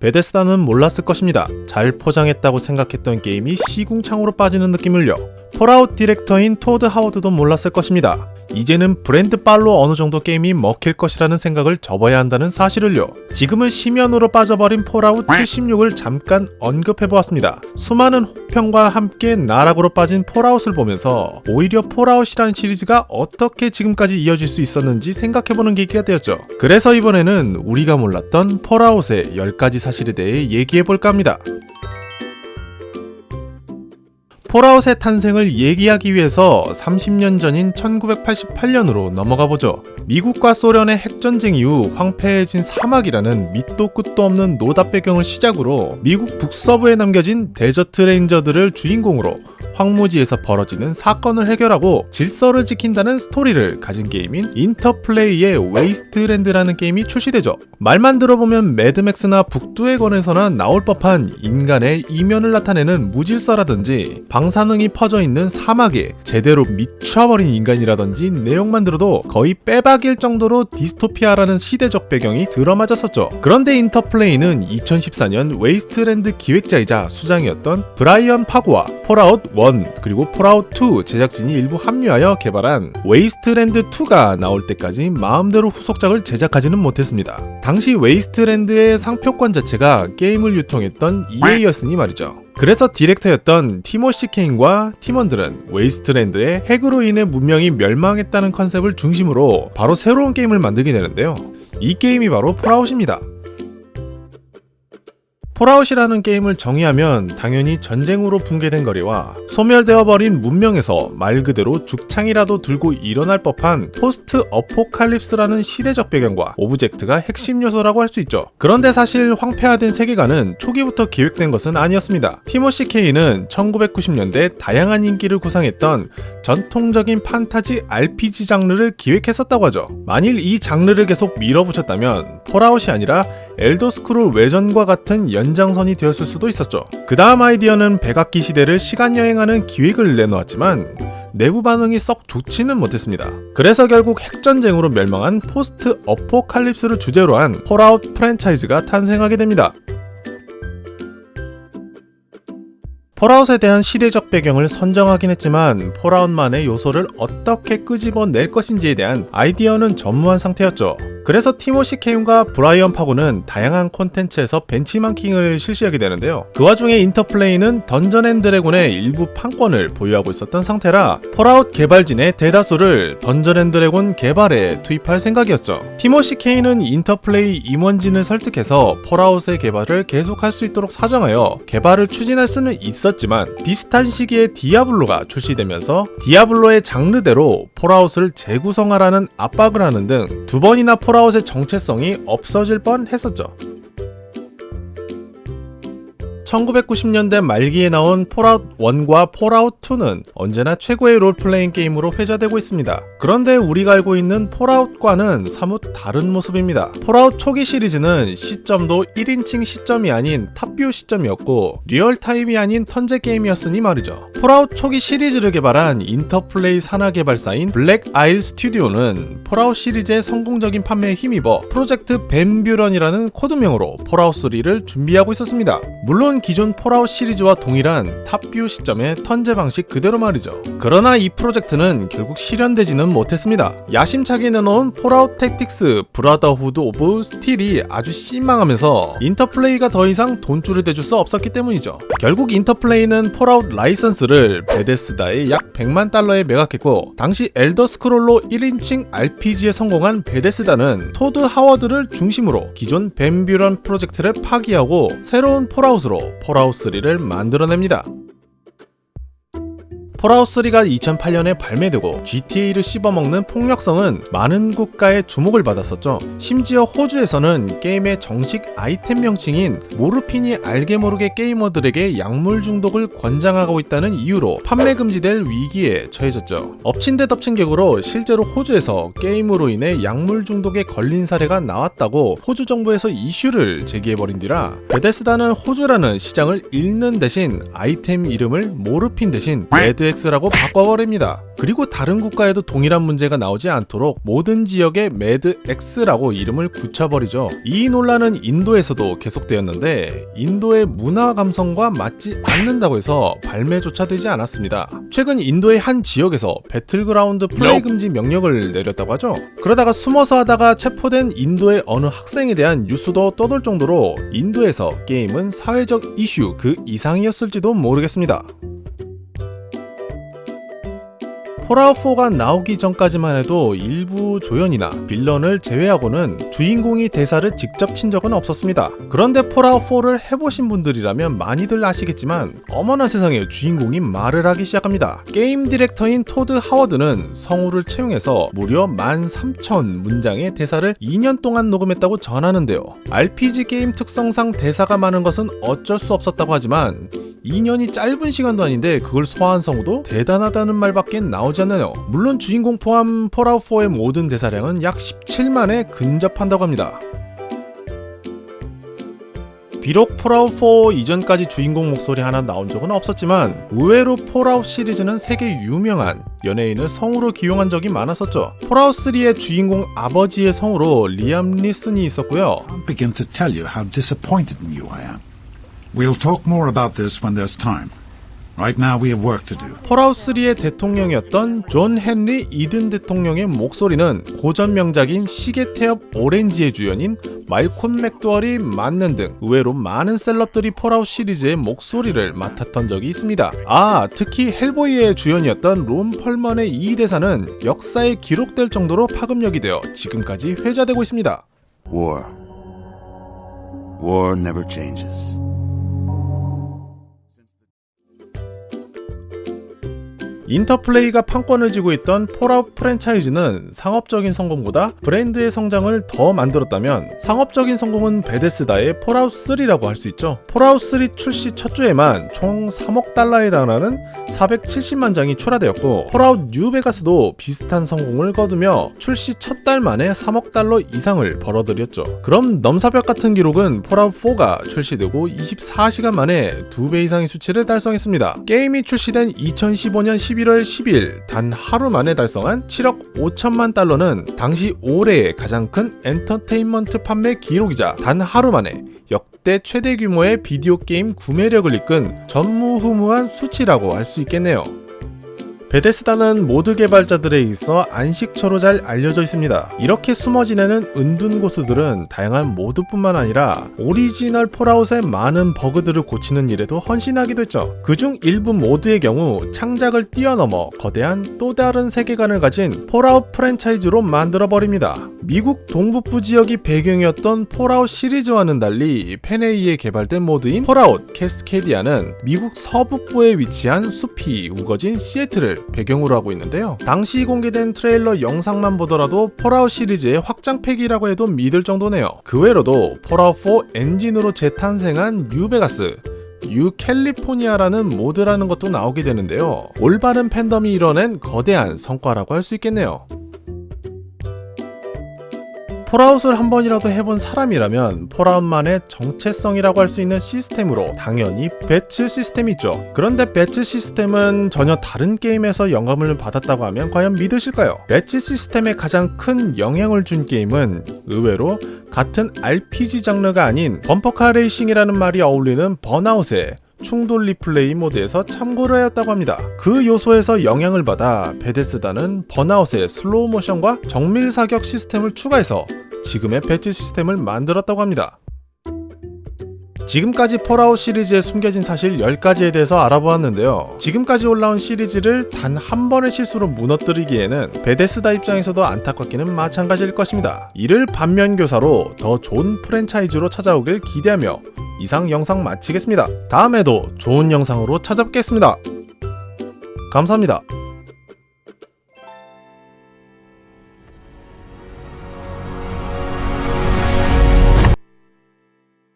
베데스다는 몰랐을 것입니다. 잘 포장했다고 생각했던 게임이 시궁창으로 빠지는 느낌을요. 폴아웃 디렉터인 토드 하워드도 몰랐을 것입니다. 이제는 브랜드 빨로 어느 정도 게임이 먹힐 것이라는 생각을 접어야 한다는 사실을요. 지금은 심연으로 빠져버린 폴아웃 76을 잠깐 언급해보았습니다. 수많은 혹평과 함께 나락으로 빠진 폴아웃을 보면서 오히려 폴아웃이란 시리즈가 어떻게 지금까지 이어질 수 있었는지 생각해보는 계기가 되었죠. 그래서 이번에는 우리가 몰랐던 폴아웃의 10가지 사실에 대해 얘기해볼까 합니다. 폴아웃의 탄생을 얘기하기 위해서 30년 전인 1988년으로 넘어가 보죠. 미국과 소련의 핵전쟁 이후 황폐해진 사막이라는 밑도 끝도 없는 노답 배경을 시작으로 미국 북서부에 남겨진 데저트 레인저들을 주인공으로 황무지에서 벌어지는 사건을 해결하고 질서를 지킨다는 스토리를 가진 게임인 인터플레이의 웨이스트랜드라는 게임이 출시되죠. 말만 들어보면 매드맥스나 북두의 권에서나 나올 법한 인간의 이면을 나타내는 무질서라든지 방사능이 퍼져 있는 사막에 제대로 미쳐버린 인간이라든지 내용만 들어도 거의 빼박일 정도로 디스토피아라는 시대적 배경이 들어맞았었죠. 그런데 인터플레이는 2014년 웨이스트랜드 기획자이자 수장이었던 브라이언 파고와 폴아웃 1 그리고 폴아웃 2 제작진이 일부 합류하여 개발한 웨이스트랜드 2가 나올 때까지 마음대로 후속작을 제작하지는 못했습니다. 당시 웨이스트랜드의 상표권 자체가 게임을 유통했던 EA였으니 말이죠. 그래서 디렉터였던 티모시 케인과 팀원들은 웨이스트랜드의 핵으로 인해 문명이 멸망했다는 컨셉을 중심으로 바로 새로운 게임을 만들게 되는데요. 이 게임이 바로 폴아웃입니다. 폴아웃이라는 게임을 정의하면 당연히 전쟁으로 붕괴된 거리와 소멸되어 버린 문명에서 말 그대로 죽창이라도 들고 일어날 법한 포스트 어포칼립스라는 시대적 배경과 object가 핵심 요소라고 할 수 있죠. 그런데 사실 황폐화된 세계관은 초기부터 기획된 것은 아니었습니다. 티모시 케인은 1990년대 다양한 인기를 구상했던 전통적인 판타지 RPG 장르를 기획했었다고 하죠. 만일 이 장르를 계속 밀어붙였다면 폴아웃이 아니라 엘더스크롤 외전과 같은 연장선이 되었을 수도 있었죠. 그 다음 아이디어는 백악기 시대를 시간여행하는 기획을 내놓았지만 내부 반응이 썩 좋지는 못했습니다. 그래서 결국 핵전쟁으로 멸망한 포스트 어포칼립스를 주제로 한 폴아웃 프랜차이즈가 탄생하게 됩니다. 폴아웃에 대한 시대적 배경을 선정하긴 했지만 폴아웃만의 요소를 어떻게 끄집어낼 것인지에 대한 아이디어는 전무한 상태였죠. 그래서 티모시 케인과 브라이언 파고는 다양한 콘텐츠에서 벤치마킹을 실시하게 되는데요. 그 와중에 인터플레이는 던전 앤 드래곤의 일부 판권을 보유하고 있었던 상태라 폴아웃 개발진의 대다수를 던전 앤 드래곤 개발에 투입할 생각이었죠. 티모시 케인은 인터플레이 임원진을 설득해서 폴아웃의 개발을 계속할 수 있도록 사정하여 개발을 추진할 수는 있었지만 비슷한 시기에 디아블로가 출시되면서 디아블로의 장르대로 폴아웃을 재구성하라는 압박을 하는 등 두 번이나 폴아웃의 정체성이 없어질 뻔 했었죠. 1990년대 말기에 나온 폴아웃 1과 폴아웃 2는 언제나 최고의 롤플레잉 게임으로 회자되고 있습니다. 그런데 우리가 알고 있는 폴아웃과는 사뭇 다른 모습입니다. 폴아웃 초기 시리즈는 시점도 1인칭 시점이 아닌 top view 시점이었고 리얼타임이 아닌 턴제 게임이었으니 말이죠. 폴아웃 초기 시리즈를 개발한 인터플레이 산하 개발사인 블랙 아일 스튜디오는 폴아웃 시리즈의 성공적인 판매에 힘입어 프로젝트 밴 뷰런이라는 코드명으로 폴아웃 3를 준비하고 있었습니다. 물론 기존 폴아웃 시리즈와 동일한 top view 시점의 턴제 방식 그대로 말이죠. 그러나 이 프로젝트는 결국 실현되지는 못했습니다. 야심차게 내놓은 폴아웃 택틱스 브라더후드 오브 스틸이 아주 실망하면서 인터플레이가 더 이상 돈줄을 대줄 수 없었기 때문이죠. 결국 인터플레이는 폴아웃 라이선스를 베데스다에 약 100만 달러에 매각했고 당시 엘더 스크롤로 1인칭 RPG에 성공한 베데스다는 토드 하워드를 중심으로 기존 밴 뷰런 프로젝트를 파기하고 새로운 폴아웃으로 폴아웃 3를 만들어냅니다. 폴아웃 3가 2008년에 발매되고 GTA를 씹어먹는 폭력성은 많은 국가의 주목을 받았었죠. 심지어 호주에서는 게임의 정식 아이템 명칭인 모르핀이 알게 모르게 게이머들에게 약물 중독을 권장하고 있다는 이유로 판매 금지될 위기에 처해졌죠. 엎친 데 덮친 격으로 실제로 호주에서 게임으로 인해 약물 중독에 걸린 사례가 나왔다고 호주 정부에서 이슈를 제기해버린 뒤라 베데스다는 호주라는 시장을 잃는 대신 아이템 이름을 모르핀 대신 레드 Med-X라고 바꿔버립니다. 그리고 다른 국가에도 동일한 문제가 나오지 않도록 모든 지역에 Med-X라고 이름을 붙여버리죠. 이 논란은 인도에서도 계속되었는데 인도의 문화 감성과 맞지 않는다고 해서 발매조차 되지 않았습니다. 최근 인도의 한 지역에서 배틀그라운드 플레이 금지 명령을 내렸다고 하죠. 그러다가 숨어서 하다가 체포된 인도의 어느 학생에 대한 뉴스도 떠돌 정도로 인도에서 게임은 사회적 이슈 그 이상이었을지도 모르겠습니다. 폴아웃4가 나오기 전까지만 해도 일부 조연이나 빌런을 제외하고는 주인공이 대사를 직접 친 적은 없었습니다. 그런데 폴아웃4를 해보신 분들이라면 많이들 아시겠지만 어머나 세상에 주인공이 말을 하기 시작합니다. 게임 디렉터인 토드 하워드는 성우를 채용해서 무려 13,000 문장의 대사를 2년 동안 녹음했다고 전하는데요. RPG 게임 특성상 대사가 많은 것은 어쩔 수 없었다고 하지만 2년이 짧은 시간도 아닌데 그걸 소화한 성우도 대단하다는 말밖에 나오지 않나요? 물론 주인공 포함 폴아웃4의 모든 대사량은 약 17만에 근접한다고 합니다. 비록 폴아웃4 이전까지 주인공 목소리 하나 나온 적은 없었지만 의외로 폴아웃 시리즈는 세계 유명한 연예인을 성우로 기용한 적이 많았었죠. 폴아웃3의 주인공 아버지의 성우로 리암 니슨이 있었고요. We'll talk more about this when there's time. Right now we have work to do. 폴아웃3의 대통령이었던 존 헨리 이든 대통령의 목소리는 고전 명작인 시계 태엽 오렌지의 주연인 말콤 맥도웰이 맡는 등 의외로 많은 셀럽들이 폴아웃 시리즈의 목소리를 맡았던 적이 있습니다. 아, 특히 헬보이의 주연이었던 론 펄먼의 이 대사는 역사에 기록될 정도로 파급력이 되어 지금까지 회자되고 있습니다. War. War never changes. 인터플레이가 판권을 쥐고 있던 폴아웃 프랜차이즈는 상업적인 성공보다 브랜드의 성장을 더 만들었다면 상업적인 성공은 베데스다의 폴아웃 3라고 할 수 있죠. 폴아웃 3 출시 첫 주에만 총 3억 달러에 달하는 470만 장이 출하되었고 폴아웃 뉴베가스도 비슷한 성공을 거두며 출시 첫 달 만에 3억 달러 이상을 벌어들였죠. 그럼 넘사벽 같은 기록은 폴아웃 4가 출시되고 24시간 만에 2배 이상의 수치를 달성했습니다. 게임이 출시된 2015년 11월 10일 단 하루 만에 달성한 7억 5천만 달러는 당시 올해의 가장 큰 엔터테인먼트 판매 기록이자 단 하루 만에 역대 최대 규모의 비디오 게임 구매력을 이끈 전무후무한 수치라고 할 수 있겠네요. 베데스다는 모드 개발자들에 있어 안식처로 잘 알려져 있습니다. 이렇게 숨어 지내는 은둔 고수들은 다양한 모드뿐만 아니라 오리지널 폴아웃의 많은 버그들을 고치는 일에도 헌신하기도 했죠. 그중 일부 모드의 경우 창작을 뛰어넘어 거대한 또 다른 세계관을 가진 폴아웃 프랜차이즈로 만들어 버립니다. 미국 동북부 지역이 배경이었던 폴아웃 시리즈와는 달리 팬에 의해 개발된 모드인 폴아웃 캐스케디아는 미국 서북부에 위치한 숲이 우거진 시애틀을 배경으로 하고 있는데요. 당시 공개된 트레일러 영상만 보더라도 폴아웃 시리즈의 확장팩이라고 해도 믿을 정도네요. 그 외로도 폴아웃 4 엔진으로 재탄생한 뉴베가스, 뉴 캘리포니아라는 모드라는 것도 나오게 되는데요. 올바른 팬덤이 이뤄낸 거대한 성과라고 할 수 있겠네요. 폴아웃을 한 번이라도 해본 사람이라면 폴아웃만의 정체성이라고 할 수 있는 시스템으로 당연히 VATS 시스템이 있죠. 그런데 VATS 시스템은 전혀 다른 게임에서 영감을 받았다고 하면 과연 믿으실까요? VATS 시스템에 가장 큰 영향을 준 게임은 의외로 같은 RPG 장르가 아닌 범퍼카 레이싱이라는 말이 어울리는 번아웃의 충돌 리플레이 모드에서 참고를 하였다고 합니다. 그 요소에서 영향을 받아 베데스다는 번아웃의 슬로우 모션과 정밀 사격 시스템을 추가해서 지금의 VATS 시스템을 만들었다고 합니다. 지금까지 폴아웃 시리즈에 숨겨진 사실 10가지에 대해서 알아보았는데요. 지금까지 올라온 시리즈를 단 한 번의 실수로 무너뜨리기에는 베데스다 입장에서도 안타깝기는 마찬가지일 것입니다. 이를 반면교사로 더 좋은 프랜차이즈로 찾아오길 기대하며 이상 영상 마치겠습니다. 다음에도 좋은 영상으로 찾아뵙겠습니다. 감사합니다.